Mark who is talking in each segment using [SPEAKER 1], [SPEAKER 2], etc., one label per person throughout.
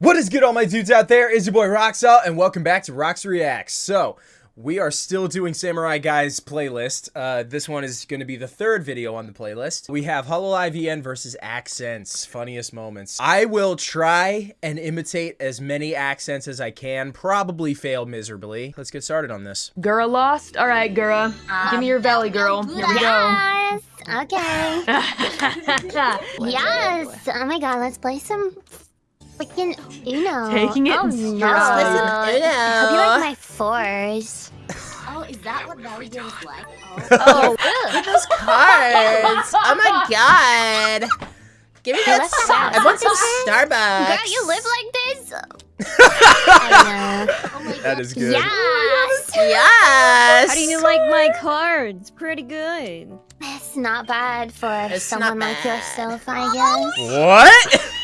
[SPEAKER 1] What is good all my dudes out there? Is your boy Roxalt and welcome back to Rox Reacts. So, we are still doing Samurai Guys playlist. Uh, this one is going to be the third video on the playlist. We have Hololive IVN versus Accents, funniest moments. I will try and imitate as many accents as I can, probably fail miserably. Let's get started on this.
[SPEAKER 2] Gura lost? Alright, Gura. Give me your valley, girl. Here we go.
[SPEAKER 3] Yes. Okay. yes. Oh my god, let's play some freaking Uno.
[SPEAKER 2] Taking it
[SPEAKER 3] oh,
[SPEAKER 2] in
[SPEAKER 3] no.
[SPEAKER 2] stride.
[SPEAKER 3] Hope you like my fours.
[SPEAKER 4] Oh, is that what Valley games like?
[SPEAKER 5] Oh, look at those cards! Oh my god! Give me
[SPEAKER 3] Hey,
[SPEAKER 5] that.
[SPEAKER 3] let's
[SPEAKER 5] Star-
[SPEAKER 3] stop.
[SPEAKER 5] I want some
[SPEAKER 3] Girl,
[SPEAKER 5] Starbucks.
[SPEAKER 3] you live like this? I
[SPEAKER 4] Oh my
[SPEAKER 1] That
[SPEAKER 4] god.
[SPEAKER 1] is
[SPEAKER 3] know.
[SPEAKER 1] good.
[SPEAKER 3] Yes.
[SPEAKER 5] Yes.
[SPEAKER 6] How do you like my cards? Pretty good.
[SPEAKER 3] It's not bad for
[SPEAKER 5] It's
[SPEAKER 3] someone like yourself, I guess.
[SPEAKER 1] What?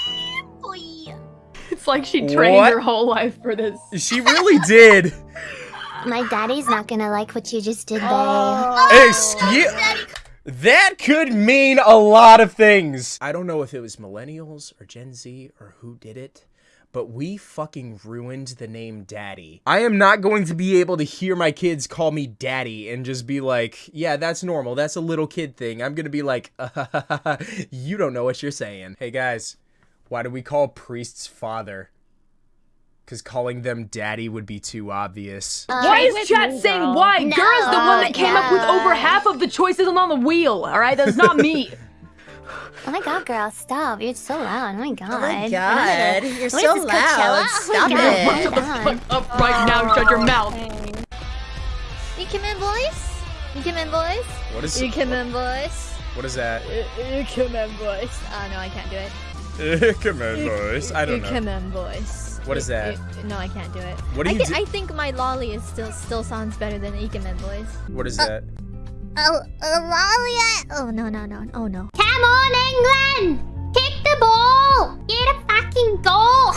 [SPEAKER 4] Boy.
[SPEAKER 2] It's like she trained
[SPEAKER 1] What?
[SPEAKER 2] her whole life for this.
[SPEAKER 1] She really did.
[SPEAKER 3] My daddy's not gonna like what you just did, babe.
[SPEAKER 1] Oh. Excuse. That could mean a lot of things. I don't know if it was millennials or Gen Z or who did it, but we fucking ruined the name Daddy. I am not going to be able to hear my kids call me Daddy and just be like, yeah, that's normal. That's a little kid thing. I'm going to be like, you don't know what you're saying. Hey guys, why do we call priests father? Because calling them daddy would be too obvious.
[SPEAKER 2] Uh,
[SPEAKER 6] why
[SPEAKER 2] is
[SPEAKER 6] with
[SPEAKER 2] chat
[SPEAKER 6] me,
[SPEAKER 2] saying
[SPEAKER 6] girl.
[SPEAKER 2] why? Gura's the one that came up with over half of the choices on the wheel, alright? That's not me.
[SPEAKER 3] Oh my god, girl, stop. You're so loud. Oh my god.
[SPEAKER 5] Oh my
[SPEAKER 3] What
[SPEAKER 5] god, you're
[SPEAKER 3] What
[SPEAKER 5] so
[SPEAKER 3] is this,
[SPEAKER 5] loud.
[SPEAKER 3] Coachella?
[SPEAKER 5] Stop
[SPEAKER 3] oh
[SPEAKER 5] it.
[SPEAKER 2] Shut the fuck up oh right now. Shut your mouth.
[SPEAKER 4] You come in, boys. You come in, boys.
[SPEAKER 1] What is
[SPEAKER 4] You come in, boys.
[SPEAKER 1] what is that?
[SPEAKER 4] You come in, boys. Oh no, I can't do it.
[SPEAKER 1] Come on, boys. I don't
[SPEAKER 4] you
[SPEAKER 1] know.
[SPEAKER 4] come in, boys.
[SPEAKER 1] What is
[SPEAKER 4] You-
[SPEAKER 1] that?
[SPEAKER 4] you- no, I can't do it.
[SPEAKER 1] What do
[SPEAKER 4] I,
[SPEAKER 1] you
[SPEAKER 4] can-
[SPEAKER 1] do-
[SPEAKER 4] I think my lolly is still still sounds better than Ikemen voice.
[SPEAKER 1] What is that?
[SPEAKER 3] Oh, uh, Lolly. Oh, no, no, no. Oh, no. Come on, England! Kick the ball! Get a fucking goal!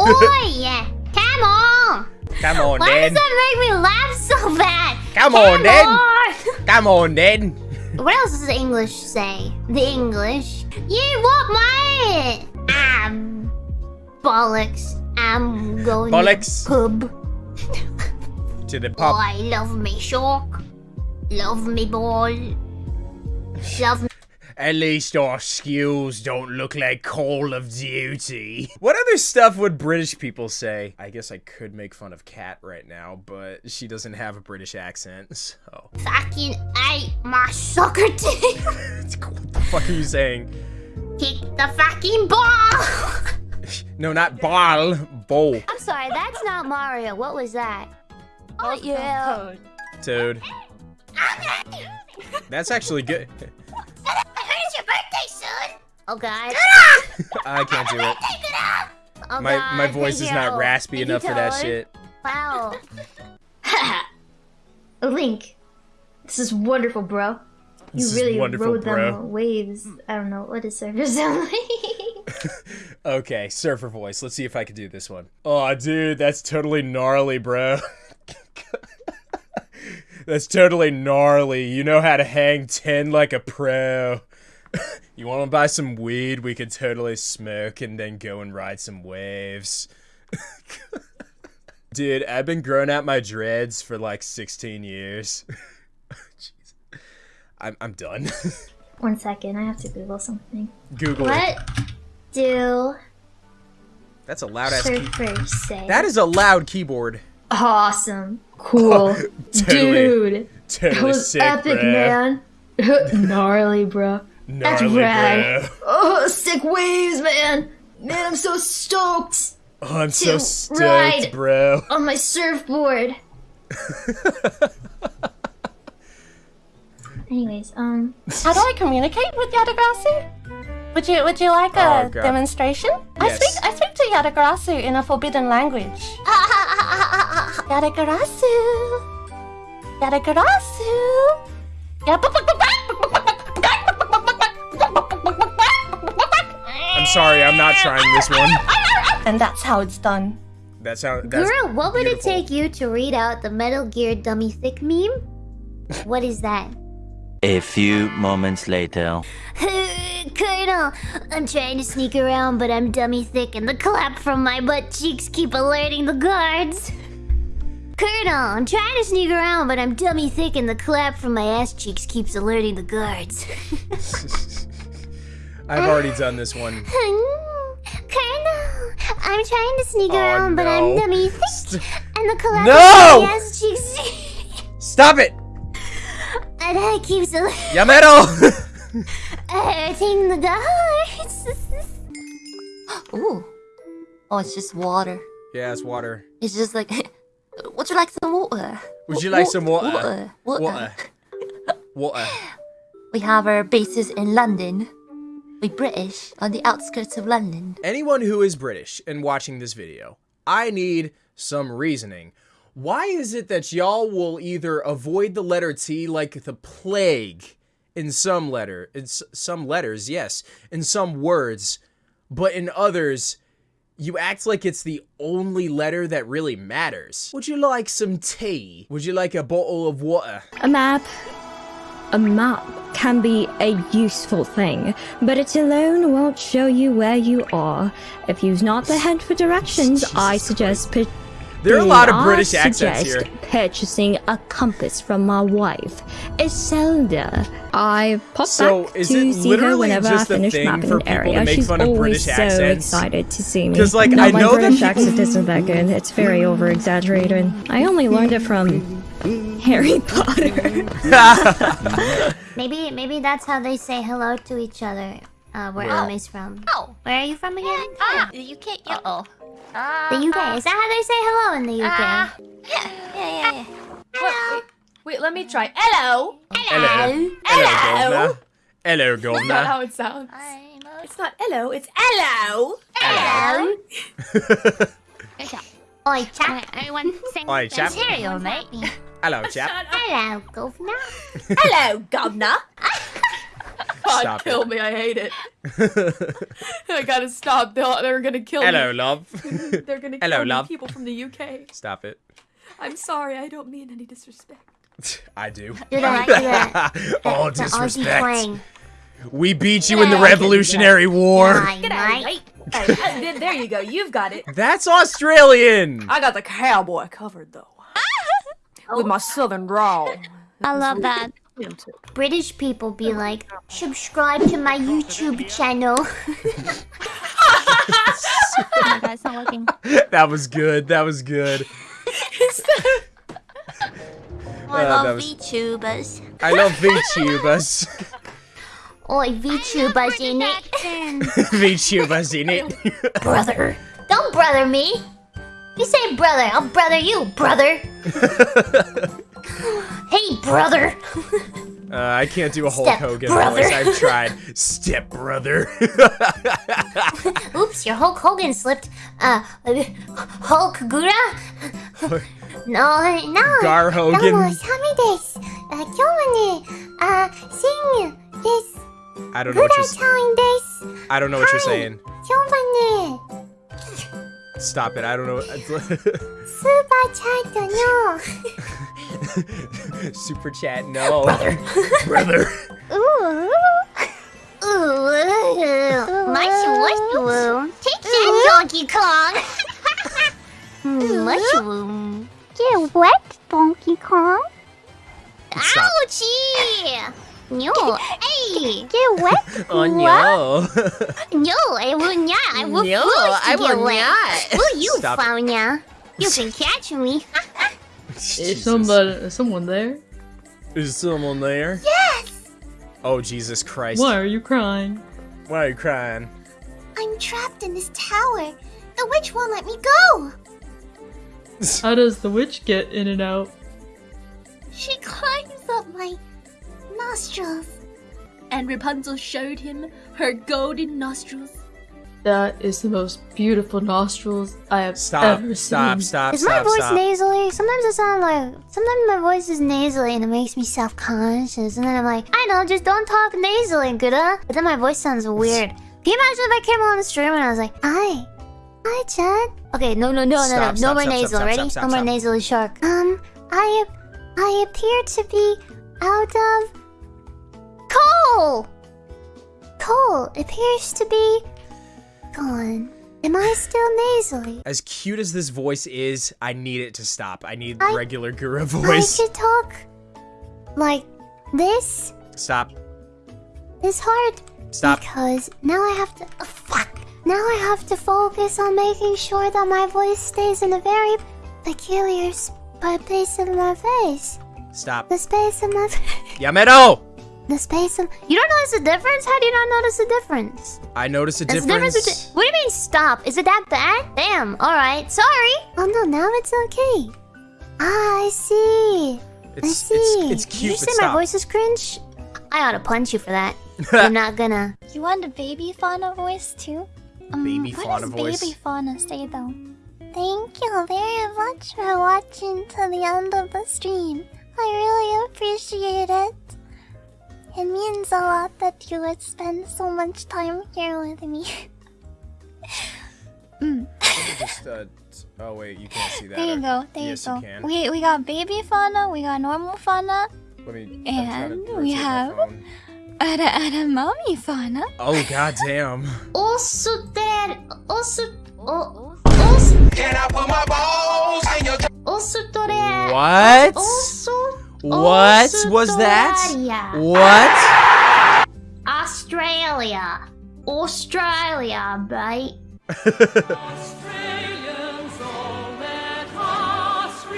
[SPEAKER 3] Oi! Come on!
[SPEAKER 1] Come on,
[SPEAKER 3] Why
[SPEAKER 1] then.
[SPEAKER 3] does that make me laugh so bad?
[SPEAKER 1] Come on, then.
[SPEAKER 3] on!
[SPEAKER 1] Come on, then.
[SPEAKER 3] What else does the English say? The English. You want my... Um... Bollocks. I'm going
[SPEAKER 1] Bollocks.
[SPEAKER 3] to pub.
[SPEAKER 1] To the pub.
[SPEAKER 3] I love me, shark. Love me, boy. Love me.
[SPEAKER 1] At least our skills don't look like Call of Duty. What other stuff would British people say? I guess I could make fun of Kat right now, but she doesn't have a British accent, so.
[SPEAKER 3] fucking ate my soccer team.
[SPEAKER 1] what the fuck are you saying?
[SPEAKER 3] Kick the fucking ball.
[SPEAKER 1] No, not ball. Bowl.
[SPEAKER 3] I'm sorry, that's not Mario. What was that? Oh yeah.
[SPEAKER 1] Dude. That's actually good.
[SPEAKER 3] Oh god.
[SPEAKER 1] I can't do it.
[SPEAKER 3] Oh,
[SPEAKER 1] My
[SPEAKER 3] god.
[SPEAKER 1] my voice
[SPEAKER 3] Thank
[SPEAKER 1] is not raspy
[SPEAKER 3] Thank
[SPEAKER 1] enough for that
[SPEAKER 3] Toad.
[SPEAKER 1] shit.
[SPEAKER 3] Wow.
[SPEAKER 7] Link, this is wonderful, bro. You
[SPEAKER 1] This is
[SPEAKER 7] really
[SPEAKER 1] wonderful,
[SPEAKER 7] rode
[SPEAKER 1] bro.
[SPEAKER 7] them waves. I don't know what is does surfer sound like.
[SPEAKER 1] Okay, surfer voice. Let's see if I can do this one. Oh, dude, that's totally gnarly, bro. that's totally gnarly. You know how to hang 10 like a pro. You want to buy some weed? We could totally smoke and then go and ride some waves. Dude, I've been growing out my dreads for like 16 years. Jeez. I'm, I'm done.
[SPEAKER 7] One second, I have to Google something.
[SPEAKER 1] Google.
[SPEAKER 7] What do
[SPEAKER 1] That's a loud ass key-
[SPEAKER 7] say?
[SPEAKER 1] That is a loud keyboard.
[SPEAKER 7] awesome. Cool.
[SPEAKER 1] Totally.
[SPEAKER 7] Dude.
[SPEAKER 1] Totally
[SPEAKER 7] That was
[SPEAKER 1] sick,
[SPEAKER 7] epic,
[SPEAKER 1] bro.
[SPEAKER 7] man. Gnarly, bro. That's right.
[SPEAKER 1] bro.
[SPEAKER 7] Oh, sick waves, man. Man, I'm so stoked
[SPEAKER 1] Oh, I'm so
[SPEAKER 7] To
[SPEAKER 1] stoked,
[SPEAKER 7] ride.
[SPEAKER 1] bro.
[SPEAKER 7] on my surfboard. Anyways, um,
[SPEAKER 8] How do I communicate with Yadagrasu? Would you Would you like a
[SPEAKER 1] Oh,
[SPEAKER 8] demonstration? I speak I speak to Yadagrasu in a forbidden language. Yadagrasu.
[SPEAKER 1] I'm sorry, I'm not trying this one.
[SPEAKER 8] And that's how it's done.
[SPEAKER 1] That sound. That's
[SPEAKER 3] Girl, what would
[SPEAKER 1] beautiful.
[SPEAKER 3] it take you to read out the Metal Gear Dummy Thick meme? What is that?
[SPEAKER 9] A few moments later.
[SPEAKER 3] Colonel, I'm trying to sneak around, but I'm dummy thick, and the clap from my butt cheeks keep alerting the guards. Colonel, I'm trying to sneak around, but I'm dummy thick, and the clap from my ass cheeks keeps alerting the guards.
[SPEAKER 1] I've already done this one.
[SPEAKER 3] Colonel, I'm trying to sneak
[SPEAKER 1] Oh,
[SPEAKER 3] around, but I'm
[SPEAKER 1] no.
[SPEAKER 3] dummy thick, and the clap
[SPEAKER 1] No!
[SPEAKER 3] from my ass cheeks,
[SPEAKER 1] Stop it!
[SPEAKER 3] and that keeps alerting
[SPEAKER 1] Yamero!
[SPEAKER 3] the guards.
[SPEAKER 4] Ooh. Oh, it's just water.
[SPEAKER 1] yeah, it's water.
[SPEAKER 4] It's just like, would you like some water?
[SPEAKER 1] Would you like some water?
[SPEAKER 4] Water. Water.
[SPEAKER 1] Water. Water.
[SPEAKER 4] We have our bases in London. We British on the outskirts of London.
[SPEAKER 1] Anyone who is British and watching this video, I need some reasoning. Why is it that y'all will either avoid the letter T like the plague in some letter, in s- some letters, yes, in some words, but in others, you act like it's the only letter that really matters. Would you like some tea? Would you like a bottle of water?
[SPEAKER 6] A map. A map can be a useful thing, but it alone won't show you where you are. If you've not the head for directions, I suggest
[SPEAKER 1] There are a lot of British accents here.
[SPEAKER 6] purchasing a compass from my wife, Iselda. I pop
[SPEAKER 1] So,
[SPEAKER 6] back
[SPEAKER 1] is
[SPEAKER 6] to
[SPEAKER 1] it
[SPEAKER 6] see her
[SPEAKER 1] literally
[SPEAKER 6] whenever I finish mapping an area. She's always so
[SPEAKER 1] accents?
[SPEAKER 6] excited to see me.
[SPEAKER 1] 'Cause, like,
[SPEAKER 6] no,
[SPEAKER 1] I
[SPEAKER 6] my
[SPEAKER 1] know that
[SPEAKER 6] British accent isn't that good. It's very over exaggerated. I only learned it from Harry Potter.
[SPEAKER 3] Maybe maybe that's how they say hello to each other. Uh, where
[SPEAKER 4] Wow.
[SPEAKER 3] Ami's from.
[SPEAKER 4] Oh.
[SPEAKER 3] Where are you from again?
[SPEAKER 4] Ah, the UK. Uh oh.
[SPEAKER 3] The UK. Is that how they say hello in the UK?
[SPEAKER 4] Ah. Yeah, yeah, yeah, yeah.
[SPEAKER 8] Wait, wait, wait, let me try. Hello.
[SPEAKER 1] Hello. Hello, governor. Hello,
[SPEAKER 8] That's not how it sounds.
[SPEAKER 4] I'm a
[SPEAKER 8] It's not hello, it's hello.
[SPEAKER 3] Hello.
[SPEAKER 4] Hello.
[SPEAKER 3] Oi, chap. Everyone sing
[SPEAKER 1] Oi, chap.
[SPEAKER 3] Cheerio, mate.
[SPEAKER 1] Hello, chap.
[SPEAKER 3] Hello, governor.
[SPEAKER 8] Hello, governor. God,
[SPEAKER 1] Stop
[SPEAKER 8] kill
[SPEAKER 1] it.
[SPEAKER 8] me. I hate it. I gotta stop. They'll, they're gonna kill
[SPEAKER 1] Hello,
[SPEAKER 8] me.
[SPEAKER 1] love.
[SPEAKER 8] They're gonna
[SPEAKER 1] Hello,
[SPEAKER 8] kill
[SPEAKER 1] love.
[SPEAKER 8] people from the UK.
[SPEAKER 1] Stop it.
[SPEAKER 8] I'm sorry. I don't mean any disrespect.
[SPEAKER 1] I do.
[SPEAKER 3] Do the, do the,
[SPEAKER 1] All
[SPEAKER 3] the Aussie
[SPEAKER 1] disrespect.
[SPEAKER 3] twang.
[SPEAKER 1] We beat you in the Revolutionary War.
[SPEAKER 3] Aye,
[SPEAKER 8] Get out,
[SPEAKER 3] mate.
[SPEAKER 8] mate. Hey, uh, there- there you go. You've got it.
[SPEAKER 1] That's Australian.
[SPEAKER 8] I got the cowboy covered though. With my southern drawl.
[SPEAKER 3] I love that. British people be like, subscribe to my YouTube channel.
[SPEAKER 4] Oh god, it's not working.
[SPEAKER 1] That was good. That was good.
[SPEAKER 4] I
[SPEAKER 1] Uh,
[SPEAKER 4] love
[SPEAKER 1] that was-
[SPEAKER 4] VTubers.
[SPEAKER 1] I love VTubers.
[SPEAKER 3] Oi, VTubers in it.
[SPEAKER 1] VTubers in it.
[SPEAKER 3] brother. Don't brother me. You say brother, I'll brother you, brother. hey, brother.
[SPEAKER 1] Uh, I can't do a Hulk
[SPEAKER 3] Step
[SPEAKER 1] Hogan
[SPEAKER 3] brother.
[SPEAKER 1] voice. I've tried. Step brother.
[SPEAKER 3] Oops, your Hulk Hogan slipped. Uh, Hulk Gura. no, no.
[SPEAKER 1] Gar Hogan.
[SPEAKER 3] Uh, uh,
[SPEAKER 1] I don't know what you're
[SPEAKER 3] saying.
[SPEAKER 1] I don't know what you're saying. Stop it, I don't know.
[SPEAKER 3] Super chat, no.
[SPEAKER 1] Super chat, no. Brother. Brother.
[SPEAKER 3] Ooh. Ooh. Much mushroom. Take that, Donkey Kong. mushroom. Get wet, Donkey Kong. Ouchie! No hey! Get wet?
[SPEAKER 1] Oh no.
[SPEAKER 3] No, I will not. I will
[SPEAKER 1] No,
[SPEAKER 3] force
[SPEAKER 1] I
[SPEAKER 3] to get
[SPEAKER 1] will
[SPEAKER 3] wet.
[SPEAKER 1] not.
[SPEAKER 3] Will you,
[SPEAKER 1] Stop it.
[SPEAKER 3] You can catch me.
[SPEAKER 2] Is somebody, is someone there?
[SPEAKER 1] Is someone there?
[SPEAKER 3] Yes!
[SPEAKER 1] Oh Jesus Christ.
[SPEAKER 2] Why are you crying?
[SPEAKER 1] Why are you crying?
[SPEAKER 3] I'm trapped in this tower. The witch won't let me go.
[SPEAKER 2] How does the witch get in and out?
[SPEAKER 3] She climbs up my nostrils.
[SPEAKER 7] And Rapunzel showed him her golden nostrils.
[SPEAKER 2] That is the most beautiful nostrils I have
[SPEAKER 1] Stop.
[SPEAKER 2] ever
[SPEAKER 1] Stop.
[SPEAKER 2] seen.
[SPEAKER 1] Stop.
[SPEAKER 3] Is my
[SPEAKER 1] Stop.
[SPEAKER 3] voice
[SPEAKER 1] Stop.
[SPEAKER 3] nasally? Sometimes it sounds like sometimes my voice is nasally and it makes me self-conscious. And then I'm like, I know, just don't talk nasally, good? But then my voice sounds weird. Can you imagine if I came on the stream and I was like, Hi, hi, Chad. Okay, no, no, no, no,
[SPEAKER 1] Stop,
[SPEAKER 3] no, no
[SPEAKER 1] stop,
[SPEAKER 3] more
[SPEAKER 1] stop,
[SPEAKER 3] nasal.
[SPEAKER 1] stop,
[SPEAKER 3] Ready?
[SPEAKER 1] stop, stop,
[SPEAKER 3] no more
[SPEAKER 1] stop.
[SPEAKER 3] nasally shark. Um, I, I appear to be out of Cole! Cole appears to be gone. Am I still nasally?
[SPEAKER 1] As cute as this voice is, I need it to stop. I need
[SPEAKER 3] I-
[SPEAKER 1] regular Gura
[SPEAKER 3] I
[SPEAKER 1] voice.
[SPEAKER 3] could talk like this.
[SPEAKER 1] Stop.
[SPEAKER 3] It's hard
[SPEAKER 1] Stop.
[SPEAKER 3] because now I have to. Oh, fuck. Now I have to focus on making sure that my voice stays in a very peculiar sp- place in my face.
[SPEAKER 1] Stop.
[SPEAKER 3] The space in my. face.
[SPEAKER 1] Yamero!
[SPEAKER 3] The space in. You don't notice the difference? How do you not notice the difference?
[SPEAKER 1] I noticed a
[SPEAKER 3] There's a difference
[SPEAKER 1] difference.
[SPEAKER 3] between. What do you mean stop? Is it that bad? Damn. All right. Sorry. Oh no. Now it's okay. Ah, I see. I see.
[SPEAKER 1] it's, it's
[SPEAKER 3] Did you say my
[SPEAKER 1] stop.
[SPEAKER 3] voice is cringe? I ought to punch you for that. I'm not gonna.
[SPEAKER 10] You want a baby fauna voice too? Um,
[SPEAKER 1] Baby
[SPEAKER 10] what
[SPEAKER 1] fauna
[SPEAKER 10] does
[SPEAKER 1] voice.
[SPEAKER 10] baby fauna say though? Thank you very much for watching to the end of the stream. I really appreciate it. It means a lot that you would spend so much time here with me. mm.
[SPEAKER 1] Just, uh, oh wait, you can't see that.
[SPEAKER 10] There you
[SPEAKER 1] or-
[SPEAKER 10] go. There
[SPEAKER 1] yes,
[SPEAKER 10] you go.
[SPEAKER 1] can.
[SPEAKER 10] we we got baby fauna. We got normal fauna.
[SPEAKER 1] Let me.
[SPEAKER 10] And we
[SPEAKER 1] rotate my
[SPEAKER 10] have
[SPEAKER 1] phone.
[SPEAKER 10] Ada ada mommy fauna.
[SPEAKER 1] Oh goddamn.
[SPEAKER 3] Also, Dad. Also. Oh, also. Can I put my balls in your? Also, Dad.
[SPEAKER 1] What?
[SPEAKER 3] Also.
[SPEAKER 1] What
[SPEAKER 3] also
[SPEAKER 1] was that? What?
[SPEAKER 3] Australia. Australia, mate.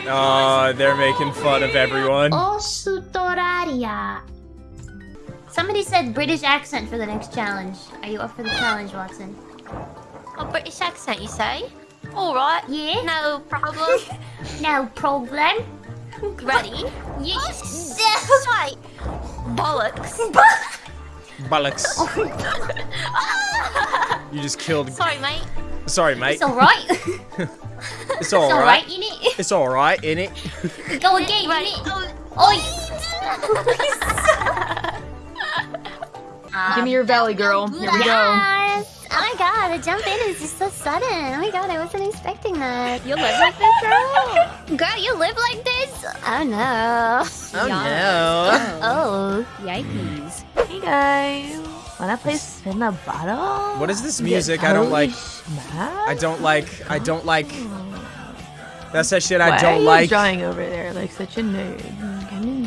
[SPEAKER 1] Oh, they're making fun of everyone.
[SPEAKER 3] Australia. Somebody said British accent for the next challenge. Are you up for the challenge, Watson?
[SPEAKER 11] A British accent, you say? Alright.
[SPEAKER 3] Yeah?
[SPEAKER 11] No problem.
[SPEAKER 3] No problem.
[SPEAKER 11] Ready?
[SPEAKER 3] Yes.
[SPEAKER 11] Wait. Bollocks.
[SPEAKER 1] Bollocks. You just killed.
[SPEAKER 11] Sorry, mate.
[SPEAKER 1] Sorry, mate.
[SPEAKER 3] It's alright.
[SPEAKER 1] It's
[SPEAKER 3] It's alright,
[SPEAKER 1] alright.
[SPEAKER 3] innit?
[SPEAKER 1] It's alright, innit?
[SPEAKER 3] Go again,
[SPEAKER 11] Right.
[SPEAKER 3] innit?
[SPEAKER 12] Oh, Give me your valley, girl. Here we go.
[SPEAKER 3] Yes! Oh my god, the jump in is just so sudden. Oh my god, I wasn't expecting that.
[SPEAKER 11] You live like this, girl?
[SPEAKER 3] Girl, you live like this? Oh no.
[SPEAKER 1] Oh no.
[SPEAKER 3] Oh. oh.
[SPEAKER 8] Yikes.
[SPEAKER 11] Hey guys. Wanna play spin the bottle?
[SPEAKER 1] What is this music? I don't like.
[SPEAKER 11] Smash?
[SPEAKER 1] I don't like. I don't like. Oh. That's that shit I
[SPEAKER 8] Why
[SPEAKER 1] don't
[SPEAKER 8] you
[SPEAKER 1] like.
[SPEAKER 8] drawing over there like such a nerd?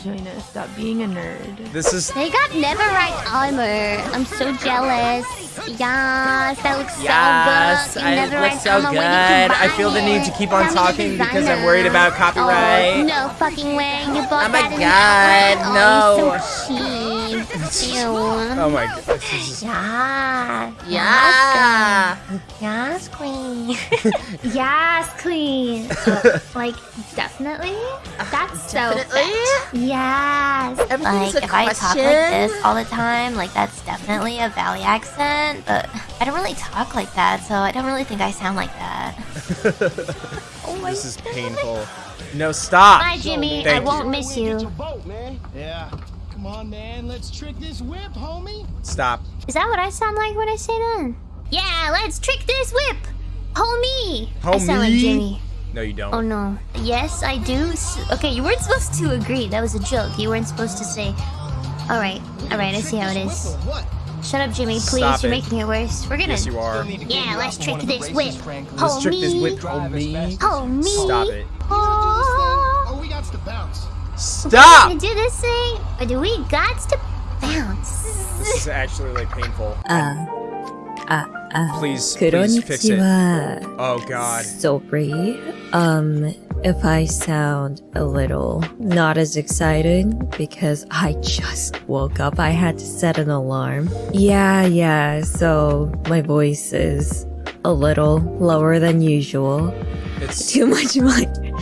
[SPEAKER 8] Come and join us. Stop being a nerd.
[SPEAKER 1] This is.
[SPEAKER 3] They got Netherite armor. I'm so jealous. Yes, that looks
[SPEAKER 1] Yes,
[SPEAKER 3] so good.
[SPEAKER 1] I
[SPEAKER 3] Netherite
[SPEAKER 1] look so
[SPEAKER 3] armor.
[SPEAKER 1] good.
[SPEAKER 3] Where did you
[SPEAKER 1] I feel the need to keep on
[SPEAKER 3] Tell me
[SPEAKER 1] talking because I'm worried about
[SPEAKER 3] Oh,
[SPEAKER 1] copyright.
[SPEAKER 3] no fucking way. You bought
[SPEAKER 1] Oh my
[SPEAKER 3] that
[SPEAKER 1] God,
[SPEAKER 3] the oh,
[SPEAKER 1] no.
[SPEAKER 3] Oh, so cheap. Ew.
[SPEAKER 1] Oh my god. This.
[SPEAKER 3] Yeah.
[SPEAKER 1] Yeah.
[SPEAKER 3] Yes, queen. yes, queen. Uh, like, definitely? That's so
[SPEAKER 11] Definitely?
[SPEAKER 3] Yes.
[SPEAKER 11] Like, if I talk like this all the time, like, that's definitely a Valley accent, but I don't really talk like that, so I don't really think I sound like that.
[SPEAKER 1] oh my This is painful. No, stop.
[SPEAKER 3] Bye, Jimmy.
[SPEAKER 1] Thank
[SPEAKER 3] I won't miss you.
[SPEAKER 13] Yeah. Come on, man. Let's trick this whip, homie.
[SPEAKER 1] Stop.
[SPEAKER 3] Is that what I sound like when I say that? Yeah, let's trick this whip. Homie. Homie. I sound like Jimmy.
[SPEAKER 1] No, you don't.
[SPEAKER 3] Oh no. Yes, I do. Okay, you weren't supposed to agree. That was a joke. You weren't supposed to say. All right, all right. I see how it is. Shut up, Jimmy. Please,
[SPEAKER 1] Stop
[SPEAKER 3] you're
[SPEAKER 1] it.
[SPEAKER 3] making it worse. We're gonna.
[SPEAKER 1] Yes, you are.
[SPEAKER 3] Yeah, let's trick this whip.
[SPEAKER 1] Let's trick this
[SPEAKER 3] Homie.
[SPEAKER 1] whip, homie.
[SPEAKER 3] Homie.
[SPEAKER 1] Stop it.
[SPEAKER 3] Oh.
[SPEAKER 13] Oh, we got to bounce.
[SPEAKER 1] Stop!
[SPEAKER 3] We're gonna do this thing, or do we got to bounce?
[SPEAKER 1] This is actually like painful.
[SPEAKER 6] Uh, uh, uh.
[SPEAKER 1] Please, please fix it. Oh god.
[SPEAKER 6] Sorry. Um, if I sound a little not as excited because I just woke up. I had to set an alarm. Yeah, yeah, so my voice is a little lower than usual.
[SPEAKER 1] It's
[SPEAKER 6] too much money.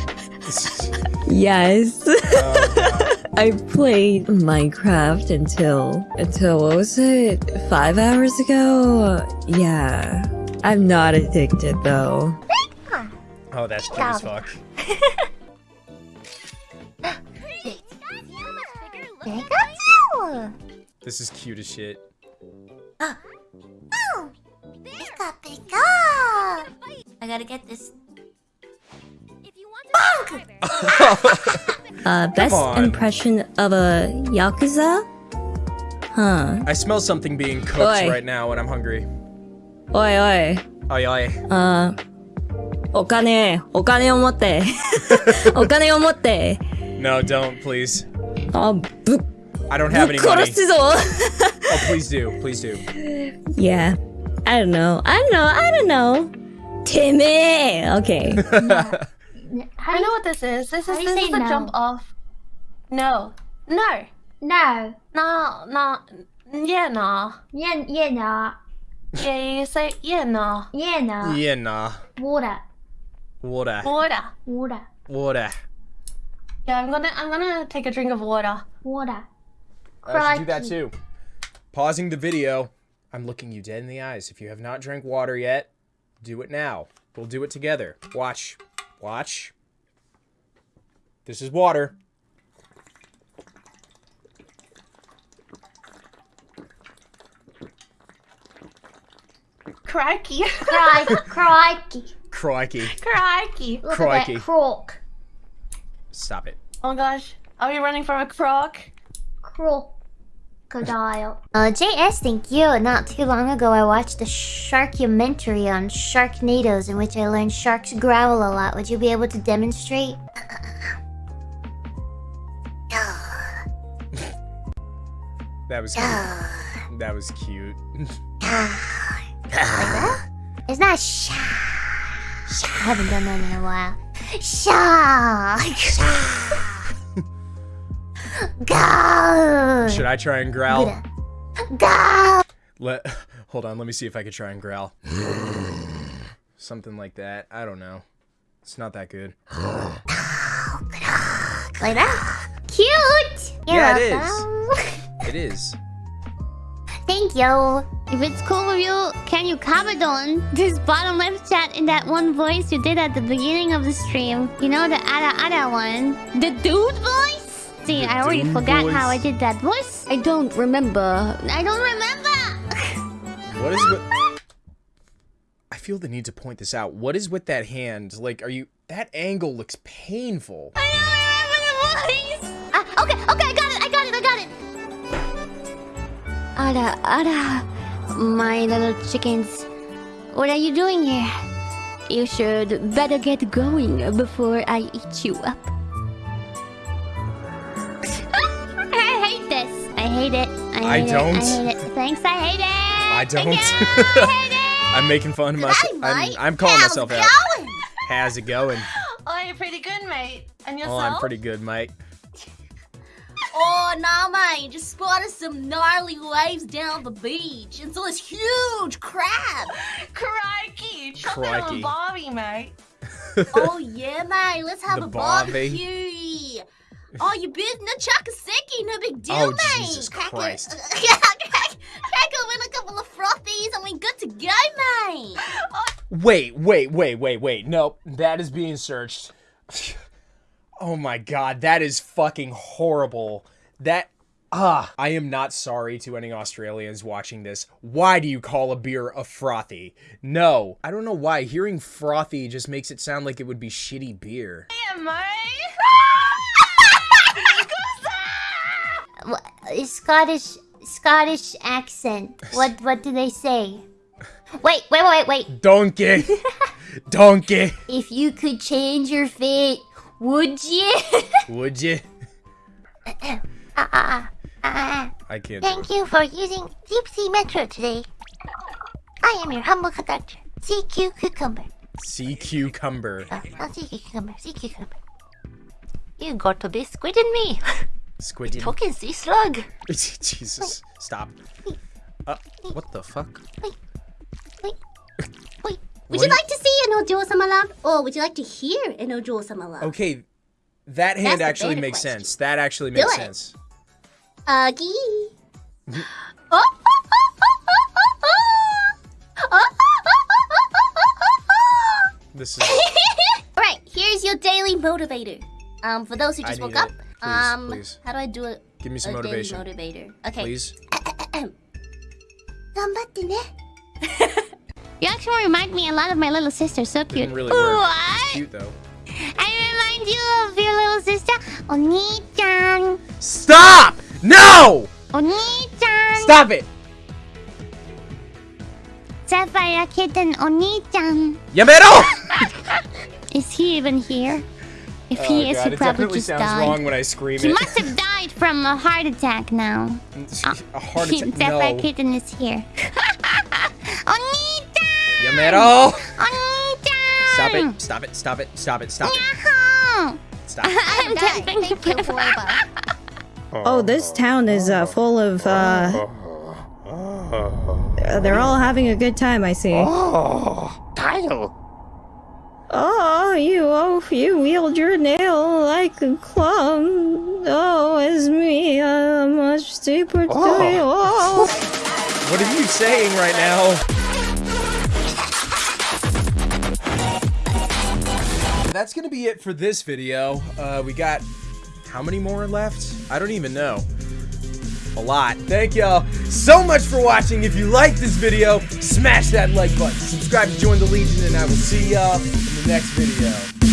[SPEAKER 6] yes.
[SPEAKER 1] God.
[SPEAKER 6] I played Minecraft until until what was it? Five hours ago? Yeah. I'm not addicted though.
[SPEAKER 1] Oh, that's cute as fuck. This is cute as shit.
[SPEAKER 3] Pika Pika!
[SPEAKER 11] I gotta get this.
[SPEAKER 6] Uh, best impression of a Yakuza?
[SPEAKER 14] Huh.
[SPEAKER 1] I smell something being cooked
[SPEAKER 14] oi.
[SPEAKER 1] right now and I'm hungry.
[SPEAKER 14] Oi, oi.
[SPEAKER 1] Oi, oi.
[SPEAKER 14] Uh,
[SPEAKER 1] No, don't, please.
[SPEAKER 14] Uh,
[SPEAKER 1] I don't have any money. oh, please do. Please do.
[SPEAKER 14] Yeah. I don't know. I don't know. I don't know. Timmy! Okay.
[SPEAKER 15] I know what this is. This
[SPEAKER 3] How
[SPEAKER 15] is
[SPEAKER 3] do you
[SPEAKER 15] this is the
[SPEAKER 3] no?
[SPEAKER 15] jump off. No. No.
[SPEAKER 3] No.
[SPEAKER 15] No, no. Yeah, no.
[SPEAKER 3] Yeah, yeah, no.
[SPEAKER 15] Yeah, you say yeah, no.
[SPEAKER 3] Yeah, no.
[SPEAKER 1] Yeah, nah.
[SPEAKER 3] Water.
[SPEAKER 1] Water.
[SPEAKER 15] Water.
[SPEAKER 3] Water.
[SPEAKER 1] Water.
[SPEAKER 15] Yeah, I'm gonna I'm gonna take a drink of water.
[SPEAKER 3] Water.
[SPEAKER 1] I should do that too. Pausing the video. I'm looking you dead in the eyes. If you have not drank water yet, do it now. We'll do it together. Watch. Watch. This is water.
[SPEAKER 15] Crikey.
[SPEAKER 3] Crikey. Crikey.
[SPEAKER 1] Crikey.
[SPEAKER 15] Crikey.
[SPEAKER 3] Look
[SPEAKER 1] Crikey.
[SPEAKER 3] at that croc.
[SPEAKER 1] Stop it.
[SPEAKER 15] Oh my gosh. Are we running from a croc?
[SPEAKER 3] Crocodile.
[SPEAKER 10] Uh, JS, thank you. Not too long ago, I watched a sharkumentary on Sharknadoes in which I learned sharks growl a lot. Would you be able to demonstrate?
[SPEAKER 1] Was cute. that was cute.
[SPEAKER 10] It's not shark. I haven't done that in a while. Shark. Go.
[SPEAKER 1] Should I try and growl?
[SPEAKER 10] Go.
[SPEAKER 1] Let hold on, let me see if I could try and growl. Something like that. I don't know. It's not that good.
[SPEAKER 10] Like that? Cute. You're
[SPEAKER 1] Yeah, it
[SPEAKER 10] welcome.
[SPEAKER 1] It is.
[SPEAKER 3] Thank you. If it's cool with you, can you comment on this bottom left chat in that one voice you did at the beginning of the stream? You know, the ada ada one? The dude voice? See,
[SPEAKER 2] The
[SPEAKER 3] I already forgot
[SPEAKER 2] voice?
[SPEAKER 3] how I did that voice. I don't remember. I don't remember.
[SPEAKER 1] What is with I feel the need to point this out. What is with that hand? Like, are you that angle looks painful.
[SPEAKER 3] I don't remember the voice. Ah, okay, okay, I got it, I Ada, Ada, my little chickens. What are you doing here? You should better get going before I eat you up. I hate this. I hate it. I
[SPEAKER 1] I
[SPEAKER 3] hate
[SPEAKER 1] don't.
[SPEAKER 3] it. I hate it. Thanks, I hate it.
[SPEAKER 1] I don't. I'm making fun of myself. I'm, I'm calling myself out. How's it going?
[SPEAKER 15] Oh, you're pretty good, mate. And yourself? Oh.
[SPEAKER 1] I'm pretty good, mate.
[SPEAKER 11] Oh, nah, mate. Just spotted some gnarly waves down the beach and saw this huge crab.
[SPEAKER 15] Crikey! Chuck it on
[SPEAKER 1] Crikey.
[SPEAKER 15] Bobby, mate.
[SPEAKER 11] oh, yeah, mate. Let's have
[SPEAKER 1] The
[SPEAKER 11] a
[SPEAKER 1] barbie.
[SPEAKER 11] barbecue. Oh, you big no chakaseki, no big deal,
[SPEAKER 1] Oh,
[SPEAKER 11] mate.
[SPEAKER 1] Jesus
[SPEAKER 11] Crack a-
[SPEAKER 1] Christ.
[SPEAKER 11] crack, crack open a couple of frothies and we good to go, mate. Oh.
[SPEAKER 1] Wait, wait, wait, wait, wait. Nope, that is being searched. Oh my god, that is fucking horrible. That ah, I am not sorry to any Australians watching this. Why do you call a beer a frothy? No, I don't know why. Hearing frothy just makes it sound like it would be shitty beer.
[SPEAKER 15] Yeah, mate.
[SPEAKER 10] What- uh, Scottish Scottish accent. What what do they say? Wait, wait, wait, wait.
[SPEAKER 1] Donkey, donkey.
[SPEAKER 10] If you could change your fate, would you?
[SPEAKER 1] Would you?
[SPEAKER 10] ah, ah, ah.
[SPEAKER 1] I can't.
[SPEAKER 10] Thank you for using Deep Sea Metro today. I am your humble conductor, CQ Cucumber.
[SPEAKER 1] Sea cucumber.
[SPEAKER 10] Oh, not CQ Cucumber, CQ Cucumber. You got to be squidding me.
[SPEAKER 1] Squid.
[SPEAKER 10] Talking sea slug.
[SPEAKER 1] Jesus, stop. Uh, what the fuck?
[SPEAKER 11] Would you like to see an Ojo Sama love? Or would you like to hear an Ojo Sama love?
[SPEAKER 1] Okay, that
[SPEAKER 11] That's
[SPEAKER 1] hand
[SPEAKER 11] the
[SPEAKER 1] actually
[SPEAKER 11] better
[SPEAKER 1] makes
[SPEAKER 11] question.
[SPEAKER 1] sense. That actually
[SPEAKER 11] Do
[SPEAKER 1] makes
[SPEAKER 11] it.
[SPEAKER 1] sense.
[SPEAKER 11] Uggy.
[SPEAKER 1] This is.
[SPEAKER 11] Alright, here's your daily motivator. Um, for those who
[SPEAKER 1] I
[SPEAKER 11] just
[SPEAKER 1] need
[SPEAKER 11] woke up,
[SPEAKER 1] it. Please,
[SPEAKER 11] um,
[SPEAKER 1] please.
[SPEAKER 11] how do I do it?
[SPEAKER 1] Give me some
[SPEAKER 11] a daily
[SPEAKER 1] motivation.
[SPEAKER 11] motivator. Okay.
[SPEAKER 1] Please.
[SPEAKER 11] 頑張ってね。
[SPEAKER 3] you actually remind me a lot of my little sister. So cute.
[SPEAKER 1] Really
[SPEAKER 3] what?
[SPEAKER 1] Cute though.
[SPEAKER 3] I remind you of your little sister, Oni-chan.
[SPEAKER 1] Stop! No!
[SPEAKER 3] Oni-chan.
[SPEAKER 1] Stop it.
[SPEAKER 3] Sapphire Kitten Oni-chan.
[SPEAKER 1] Yamero!
[SPEAKER 3] is he even here? If
[SPEAKER 1] oh
[SPEAKER 3] he is,
[SPEAKER 1] God,
[SPEAKER 3] he probably just
[SPEAKER 1] sounds
[SPEAKER 3] died.
[SPEAKER 1] wrong when I scream
[SPEAKER 3] he
[SPEAKER 1] it.
[SPEAKER 3] must have died from a heart attack now.
[SPEAKER 1] a heart attack?
[SPEAKER 3] Sapphire
[SPEAKER 1] no.
[SPEAKER 3] Kitten is here. Oni-chan!
[SPEAKER 1] Stop it! Stop it! Stop it! Stop it! Stop it! Stop.
[SPEAKER 3] I'm tempting you, Foiba.
[SPEAKER 6] Oh, this town is uh, full of, uh... uh, They're all having a good time, I see.
[SPEAKER 16] Oh, Kyle.
[SPEAKER 6] Oh, you, oh, you wield your nail like a club. Oh, it's me, a much deeper oh. oh.
[SPEAKER 1] What are you saying right now? That's gonna be it for this video. Uh, we got how many more left? I don't even know. A lot. Thank y'all so much for watching. If you liked this video, smash that like button. Subscribe to join the Legion, and I will see y'all in the next video.